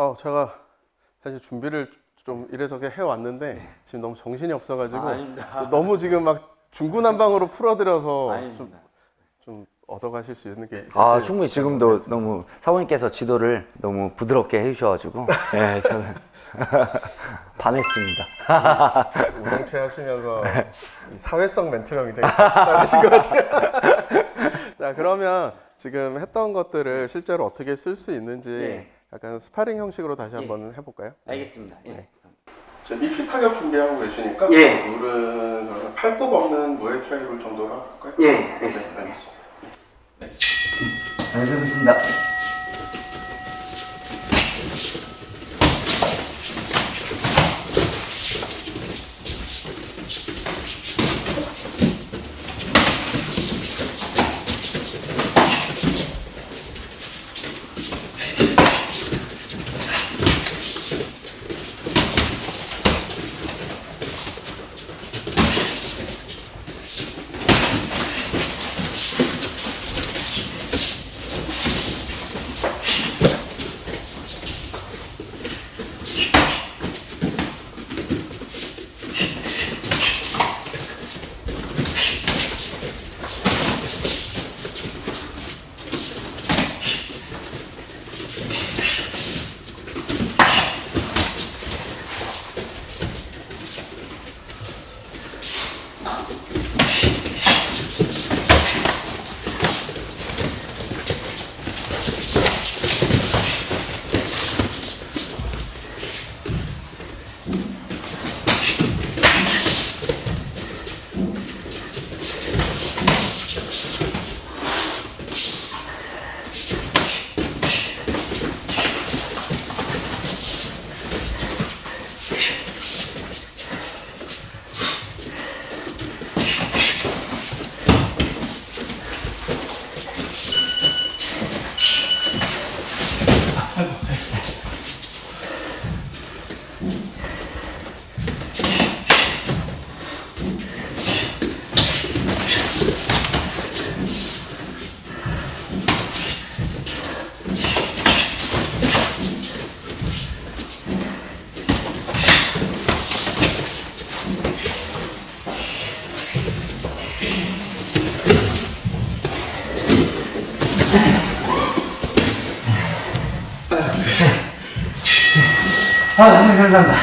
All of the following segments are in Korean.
어, 제가 사실 준비를 좀 이래저래 해왔는데 지금 너무 정신이 없어가지고 아. 너무 지금 막 중구난방으로 풀어드려서 좀. 좀 얻어가실 수 있는 게 있을지 아 충분히 지금도 너무 사모님께서 지도를 너무 부드럽게 해주셔가지고 네 저는 반했습니다. 우정체 하시면서 이 사회성 멘트가 굉장히 다르신 것 같아요. 자 그러면 지금 했던 것들을 실제로 어떻게 쓸 수 있는지 네. 약간 스파링 형식으로 다시 한번 해볼까요? 알겠습니다. 예. 저 리필 타격 준비하고 계시니까 예. 그러면 팔굽 없는 무에타이 룰 정도로 할까요? 예, 알겠습니다. 네, 알겠습니다. 알겠습니다. 아, 네, 감사합니다.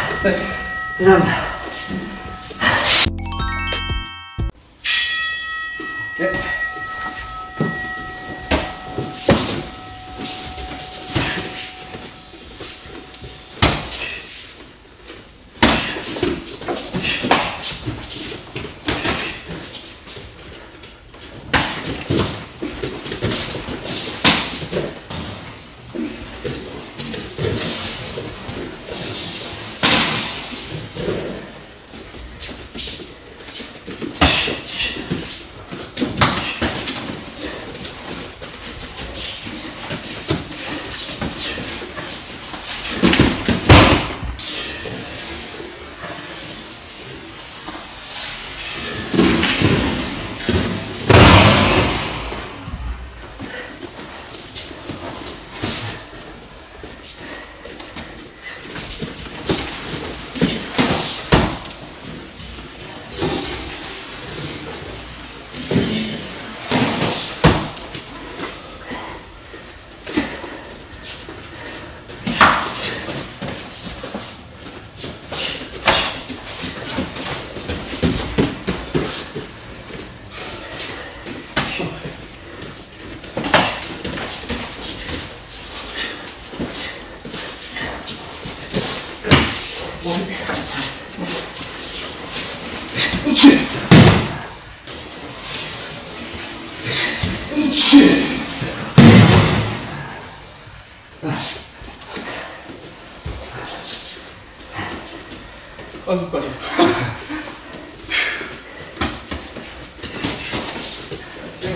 네,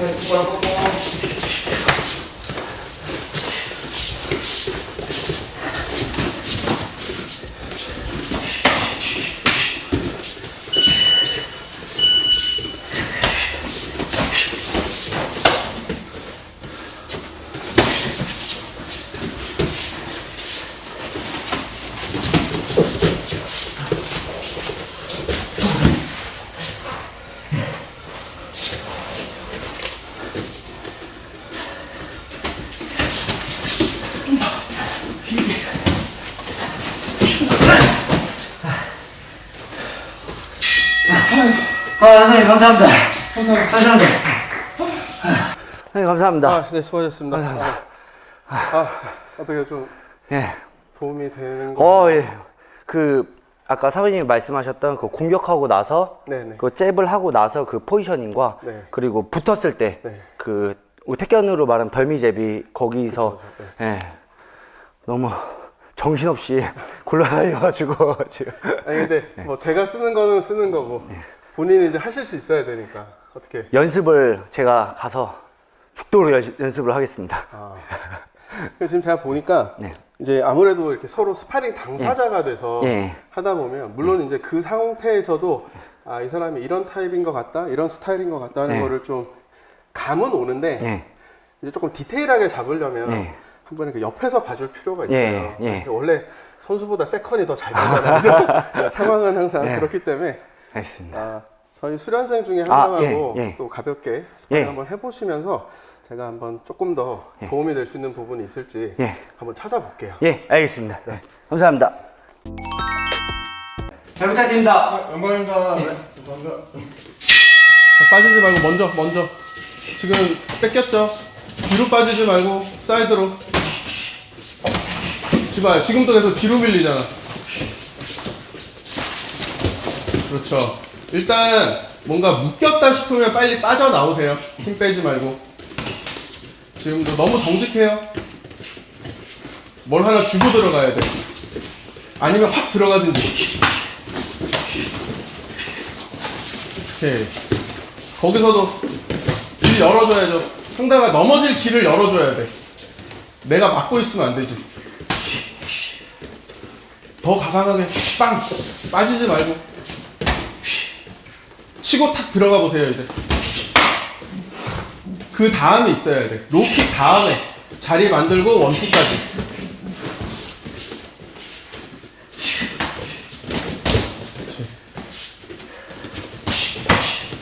different global goals 선생님 감사합니다. 감사합니다. 네, 감사합니다. 아, 네, 수고하셨습니다. 아, 아, 어떻게 좀 예. 도움이 되는 거? 어, 예. 그 아까 사부님이 말씀하셨던 그 공격하고 나서 네네. 그 잽을 하고 나서 그 포지셔닝과 네. 그리고 붙었을 때 네. 그 태견으로 말하면 덜미 잽이 거기서 네. 예. 너무 정신없이 굴러다녀가지고 지금 아니 근데 네. 뭐 제가 쓰는 거는 쓰는 거고 본인이 이제 하실 수 있어야 되니까 어떻게? 연습을 제가 가서 죽도록 연- 연습 을 하겠습니다. 아. 지금 제가 보니까 네. 이제 아무래도 이렇게 서로 스파링 당사자가 돼서 예. 하다 보면 물론 이제 그 상태에서도 아 이 사람이 이런 타입인 것 같다, 이런 스타일인 것 같다 하는 네. 거를 좀 감은 오는데 예. 이제 조금 디테일하게 잡으려면 예. 한번 이렇게 옆에서 봐줄 필요가 있어요. 예, 예. 원래 선수보다 세컨이 더 잘. 그죠? 상황은 항상 예. 그렇기 때문에 알겠습니다. 아, 저희 수련생 중에 한 아, 명하고 예, 예. 또 가볍게 스파링 예. 한번 해보시면서 제가 한번 조금 더 도움이 될 수 있는 부분이 있을지 예. 한번 찾아볼게요. 예, 알겠습니다. 네. 감사합니다. 잘 부탁드립니다. 영광입니다. 네, 감사합니다. 자, 빠지지 말고 먼저 먼저 지금 뺏겼죠? 뒤로 빠지지 말고 사이드로 지금 지금도 계속 뒤로 밀리잖아 그렇죠. 일단 뭔가 묶였다 싶으면 빨리 빠져나오세요. 힘 빼지 말고. 지금도 너무 정직해요. 뭘 하나 주고 들어가야 돼. 아니면 확 들어가든지. 오케이. 거기서도 길 열어줘야죠. 상대가 넘어질 길을 열어줘야 돼. 내가 막고 있으면 안 되지. 더 과감하게 빵! 빠지지 말고 치고 탁 들어가 보세요 이제. 그 다음이 있어야 돼. 로킥 다음에 자리 만들고 원투까지.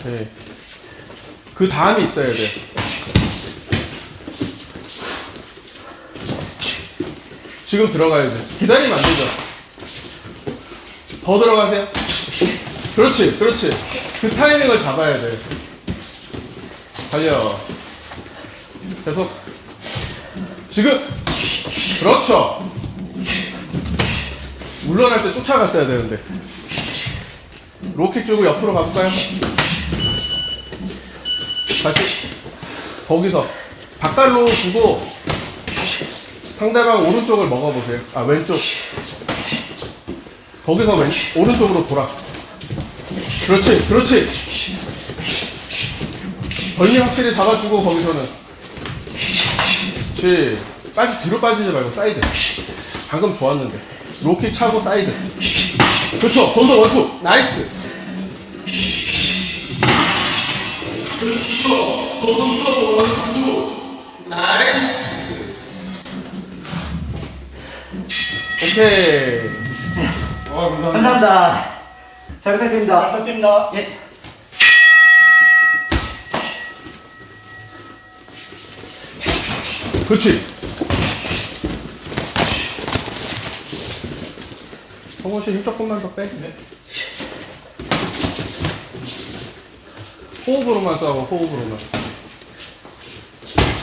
네. 그 다음이 있어야 돼. 지금 들어가야지. 기다리면 안 되죠. 더 들어가세요. 그렇지, 그렇지. 그 타이밍을 잡아야 돼. 달려. 계속. 지금. 그렇죠. 물러날 때 쫓아갔어야 되는데. low kick 주고 옆으로 가볼까요? 다시 거기서 바깥으로 주고 상대방 오른쪽을 먹어보세요. 아 왼쪽. 거기서 왼 오른쪽으로 돌아. 그렇지, 그렇지. 벌리 확실히 잡아주고 거기서는. 그렇지. 빠지 뒤로 빠지지 말고 사이드. 방금 좋았는데. low kick 차고 사이드. 그렇죠. 거기서 one two. nice. 오케이. 아, 감사합니다. 감사합니다. 잘 부탁드립니다. 부탁드립니다. 예. 그렇지. 성원 씨 힘 조금만 더 빼. 네. 호흡으로만 싸워, 호흡으로만.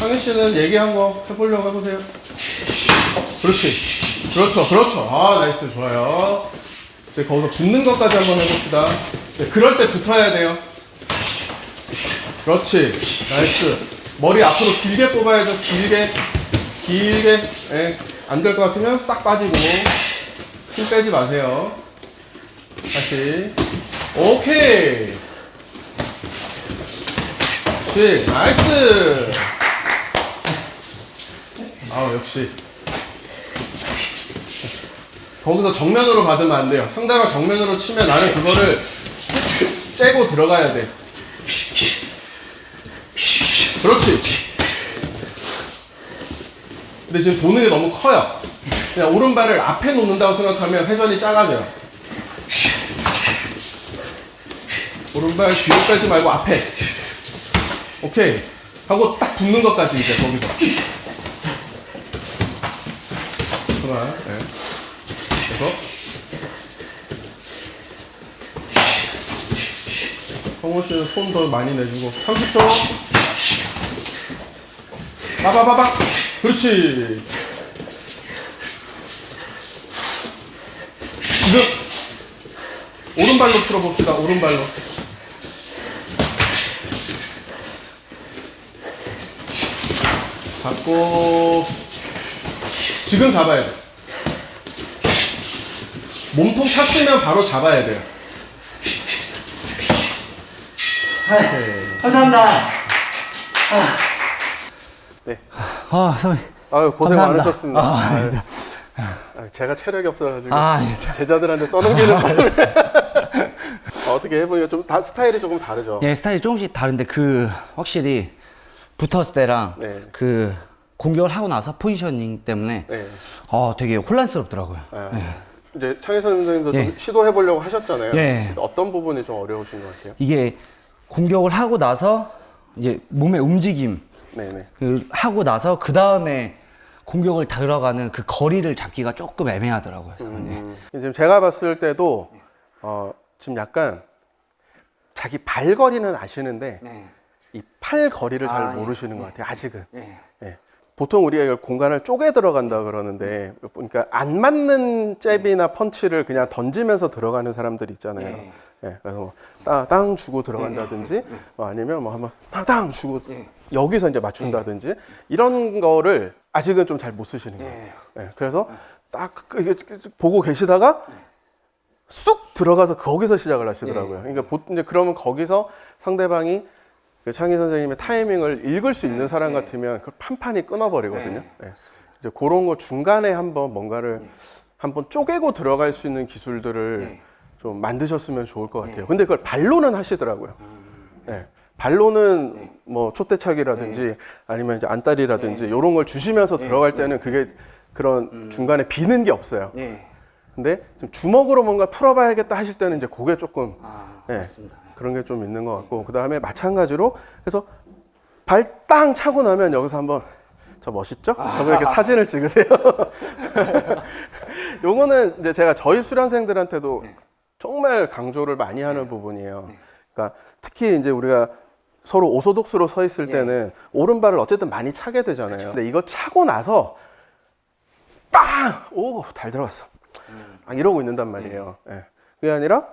상현 씨는 얘기한 거 해보려고 해보세요. 그렇지. 그렇죠, 그렇죠. 아, nice, 좋아요. 이제 거기서 붙는 것까지 한번 해봅시다. 네, 그럴 때 붙어야 돼요. 그렇지. nice. 머리 앞으로 길게 뽑아야죠. 길게. 길게. 예. 안될 것 같으면 싹 빠지고. 힘 빼지 마세요. 다시. 오케이. 그렇지. nice. 아 역시. 거기서 정면으로 받으면 안 돼요. 상대가 정면으로 치면 나는 그거를 째고 들어가야 돼. 그렇지. 근데 지금 도는 게 너무 커요. 그냥 오른발을 앞에 놓는다고 생각하면 회전이 작아져요. 오른발 뒤로 빼지 말고 앞에. 오케이. 하고 딱 붙는 것까지 이제 거기서. 그만. 네. 계속. 성호 씨는 손 더 많이 내주고 30초. 빠바바박 그렇지. 지금 오른발로 풀어봅시다 오른발로. 잡고. 지금 잡아야 돼 몸통 찼으면 바로 잡아야 돼요 오케이. 감사합니다. 네. 아, 선생님. 아유 고생 감사합니다. 많으셨습니다. 아, 아유, 아닙니다. 아유, 제가 체력이 없어가지고 아, 아닙니다. 제자들한테 떠넘기는 바람에 어떻게 해보니까 좀 다 스타일이 조금 다르죠. 예, 스타일이 조금씩 다른데 그 확실히 붙었을 때랑 네. 그 공격을 하고 나서 포지셔닝 때문에 네. 어, 되게 혼란스럽더라고요. 아, 이제 창희선 선생님도 예. 좀 시도해 보려고 하셨잖아요. 예. 어떤 부분이 좀 어려우신 것 같아요? 이게 공격을 하고 나서 이제 몸의 움직임 네네. 그 하고 나서 그 다음에 공격을 들어가는 그 거리를 잡기가 조금 애매하더라고요. 저는. 예. 음, 지금 제가 봤을 때도 어, 지금 약간 자기 발 거리는 아시는데 네. 이팔 거리를 잘 아, 예. 모르시는 것 같아요. 아직은. 예. 예. 보통 우리가 이걸 공간을 쪼개 들어간다 그러는데 그러니까 안 맞는 잽이나 펀치를 그냥 던지면서 들어가는 사람들 있잖아요. 예. 예. 그래서 뭐 따- 땅 주고 들어간다든지 뭐 아니면 뭐 한번 땅 땅 주고 예. 여기서 이제 맞춘다든지 이런 거를 아직은 좀 잘 못 쓰시는 것 예. 같아요. 예. 그래서 딱 그- 이게 보고 계시다가 쑥 들어가서 거기서 시작을 하시더라고요. 그러니까 보통 이제 그러면 거기서 상대방이 그 창희 선생님의 타이밍을 읽을 수 있는 사람 같으면 그 판판이 끊어버리거든요. 예. 이제 그런 거 중간에 한번 뭔가를 한번 쪼개고 들어갈 수 있는 기술들을 좀 만드셨으면 좋을 것 같아요. 근데 그걸 발로는 하시더라고요. 예. 발로는 뭐 촛대차기라든지 아니면 이제 안달이라든지 이런 걸 주시면서 들어갈 때는 그게 그런 중간에 비는 게 없어요. 예. 근데 좀 주먹으로 뭔가 풀어봐야겠다 하실 때는 이제 그게 조금 아, 예, 맞습니다. 그런 게 좀 있는 것 같고 그 다음에 마찬가지로 해서 발 땅 차고 나면 여기서 한번 저 멋있죠? 한번 이렇게 사진을 찍으세요. 요거는 이제 제가 저희 수련생들한테도 정말 강조를 많이 하는 부분이에요. 그러니까 특히 이제 우리가 서로 오소독스로 서 있을 때는 오른발을 어쨌든 많이 차게 되잖아요. 근데 이거 차고 나서 빵! 오, 잘 들어갔어. 아, 이러고 있는단 말이에요. 예. 그게 아니라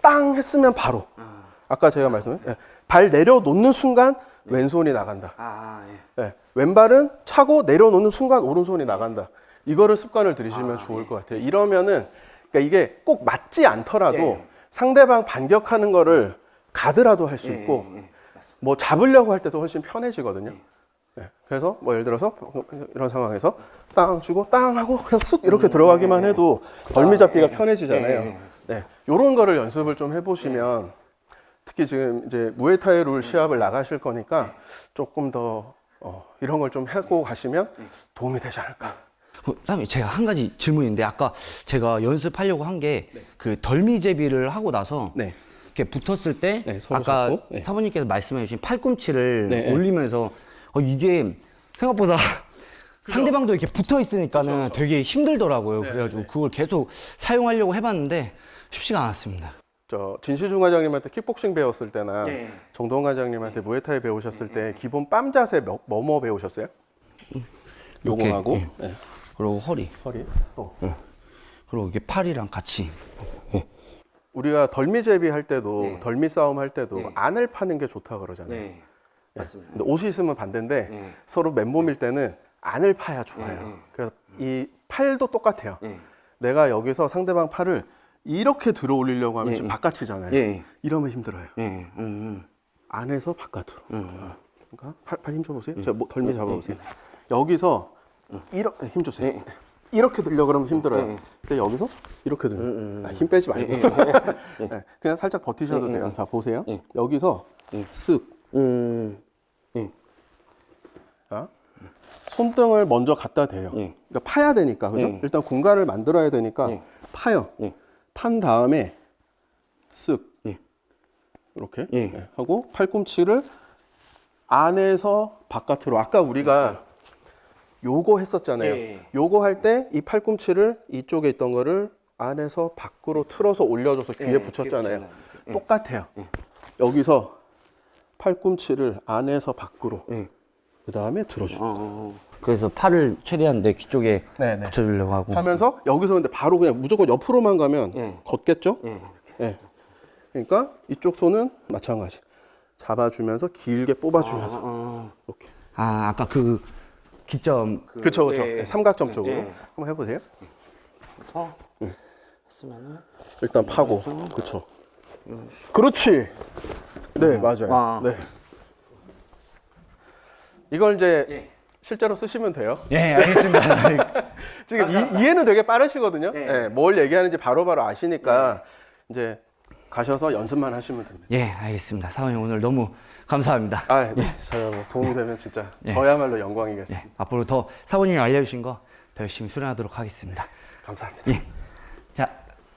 땅 했으면 바로. 아까 제가 말씀한 예. 발 내려놓는 순간 왼손이 나간다. 아, 예. 예. 왼발은 차고 내려놓는 순간 오른손이 나간다. 이거를 습관을 들이시면 좋을 것 같아요. 이러면은 그러니까 이게 꼭 맞지 않더라도 예. 상대방 반격하는 거를 가드라도 할수 예, 있고 예, 예. 뭐 잡으려고 할 때도 훨씬 편해지거든요. 네. 그래서 뭐 예를 들어서 이런 상황에서 땅 주고 땅 하고 그냥 쑥 이렇게 들어가기만 해도 덜미 잡기가 편해지잖아요. 네. 요런 거를 연습을 좀 해보시면 특히 지금 이제 무에타이 룰 시합을 나가실 거니까 조금 더 어, 이런 걸 좀 하고 가시면 도움이 되지 않을까. 그 다음에 제가 한 가지 질문인데 아까 제가 연습하려고 한 게그 덜미제비를 하고 나서 네. 이렇게 붙었을 때 네, 아까 잡고, 네. 사모님께서 말씀해 주신 팔꿈치를 네, 네. 올리면서 어, 이게 생각보다 상대방도 이렇게 붙어 있으니까는 되게 힘들더라고요. 네, 그래가지고 그걸 계속 사용하려고 해봤는데 쉽지가 않았습니다. 저 진시중 과장님한테 킥복싱 배웠을 때나 네. 정동원 과장님한테 무에타이 배우셨을 때 기본 빰 자세 뭐뭐 배우셨어요? 요거 이렇게, 하고 예. 네. 그리고 허리 허리. 어. 그리고 이게 팔이랑 같이 우리가 덜미제비 할 때도 네. 덜미 싸움 할 때도 네. 안을 파는 게 좋다 그러잖아요. 네 맞습니다. 근데 옷이 있으면 반대인데 네. 서로 맨몸일 때는 안을 파야 좋아요. 네, 네. 그래서 이 팔도 똑같아요. 네. 내가 여기서 상대방 팔을 이렇게 들어 올리려고 하면 예, 지금 예. 바깥이잖아요. 예. 이러면 힘들어요. 네. 음, 안에서 바깥으로. 음. 어. 그러니까 팔, 팔 힘 줘보세요. 제가 뭐 덜미 잡아보세요. 여기서 이렇게 힘 주세요. 예. 이렇게 들려 그러면 힘들어요. 예, 예. 근데 여기서 이렇게 들려. 음, 음. 아, 힘 빼지 말고. 네, 그냥 살짝 버티셔도 예, 예, 돼요. 예. 자 보세요. 예. 여기서 쓱. 음. 자, 손등을 먼저 갖다 대요. 예. 그러니까 파야 되니까 그죠? 예. 일단 공간을 만들어야 되니까 예. 파요. 예. 판 다음에 쓱 예. 이렇게 예. 예, 하고 팔꿈치를 안에서 바깥으로 아까 우리가 요거 했었잖아요. 예. 요거 할 때 이 팔꿈치를 이쪽에 있던 거를 안에서 밖으로 틀어서 올려줘서 귀에 예, 붙였잖아요. 똑같아요. 여기서 팔꿈치를 안에서 밖으로 네. 그 다음에 들어주고 어, 그래서 팔을 최대한 내 귀 쪽에 네네. 붙여주려고 하고. 하면서 여기서 근데 바로 그냥 무조건 옆으로만 가면 네. 걷겠죠? 예. 예. 그러니까 이쪽 손은 마찬가지 잡아주면서 길게 뽑아주면서 어. 이렇게 아, 아까 그 기점. 그, 그쵸 그쵸 예, 네, 삼각점 쪽으로 예. 한번 해보세요 그래서 했으면은 일단 파고 그쵸 그렇지 네 맞아요 아. 네 이걸 이제 예. 실제로 쓰시면 돼요 예, 알겠습니다. 지금 이, 해는 되게 빠르시거든요 예. 예, 뭘 얘기하는지 바로바로 아시니까 이제 가셔서 연습만 하시면 됩니다 예, 알겠습니다. 사원님 오늘 너무 감사합니다. 아, 네. 저야 뭐 도움이 되면 진짜 저야말로 영광이겠습니다. 예, 앞으로 더 사원님이 알려주신 거 더 열심히 수련하도록 하겠습니다. 감사합니다. 자,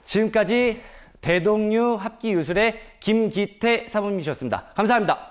지금까지 대동류 합기 유술의 김기태 사범님이셨습니다. 감사합니다.